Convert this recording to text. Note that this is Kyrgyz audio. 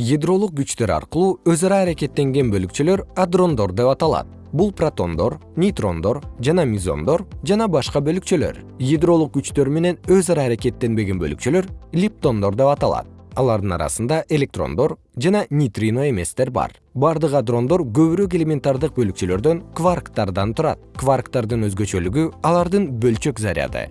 ядролук күчтөр аркылуу өз ара аракеттенген бөлүкчөлөр адрондор деп аталат. Бул протондор нейтрондор жана мизондор жана башка бөлүкчөлөр. Ядролук күчтөр менен өз ара аракеттенбеген бөлүкчөлөр липтондор деп аталат. Алардын арасында электрондор жана нейтрино эместер бар. Бардык адрондор көбүрөөк элементардык бөлүкчөлөрдөн кварктардан турат. Кварктардын өзгөчөлүгү алардын бөлчөк заряды.